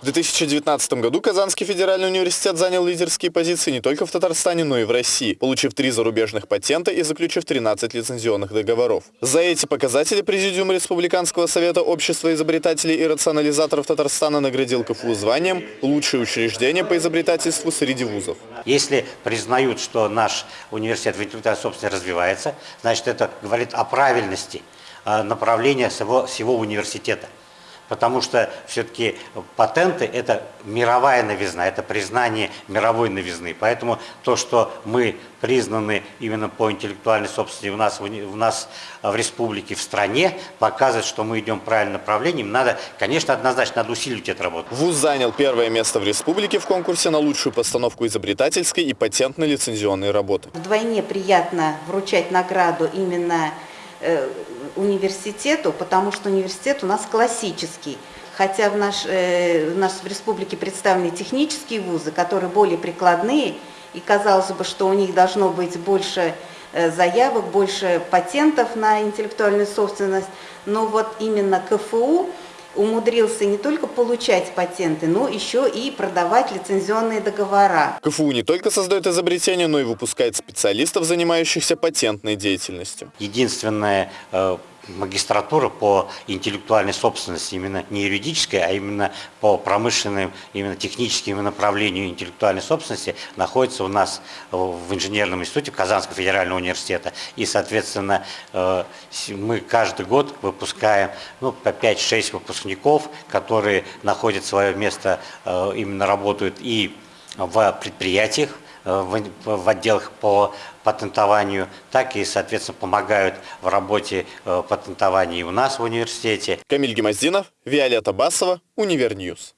В 2019 году Казанский федеральный университет занял лидерские позиции не только в Татарстане, но и в России, получив три зарубежных патента и заключив 13 лицензионных договоров. За эти показатели Президиум Республиканского совета общества изобретателей и рационализаторов Татарстана наградил КФУ званием «Лучшее учреждение по изобретательству среди вузов». Если признают, что наш университет в интеллектуальной собственности развивается, значит это говорит о правильности э, направления всего, всего университета потому что все-таки патенты – это мировая новизна, это признание мировой новизны. Поэтому то, что мы признаны именно по интеллектуальной собственности у нас, в нас в республике, в стране, показывает, что мы идем в правильном направлении. Надо, конечно, однозначно надо усиливать эту работу. ВУЗ занял первое место в республике в конкурсе на лучшую постановку изобретательской и патентной лицензионной работы. Вдвойне приятно вручать награду именно Э, университету, потому что университет у нас классический. Хотя в, наш, э, в нашей республике представлены технические вузы, которые более прикладные, и казалось бы, что у них должно быть больше э, заявок, больше патентов на интеллектуальную собственность, но вот именно КФУ умудрился не только получать патенты, но еще и продавать лицензионные договора. КФУ не только создает изобретения, но и выпускает специалистов, занимающихся патентной деятельностью. Единственное э, магистратура по интеллектуальной собственности, именно не юридическая, а именно по промышленным, именно техническим направлению интеллектуальной собственности находится у нас в инженерном институте Казанского федерального университета. И, соответственно, э, мы каждый год выпускаем ну, по 5-6 выпускников, которые находят свое место, э, именно работают и в предприятиях, в отделах по патентованию, так и, соответственно, помогают в работе э, патентования у нас в университете. Камиль Гимаздинов, Виолетта Басова, Univer News.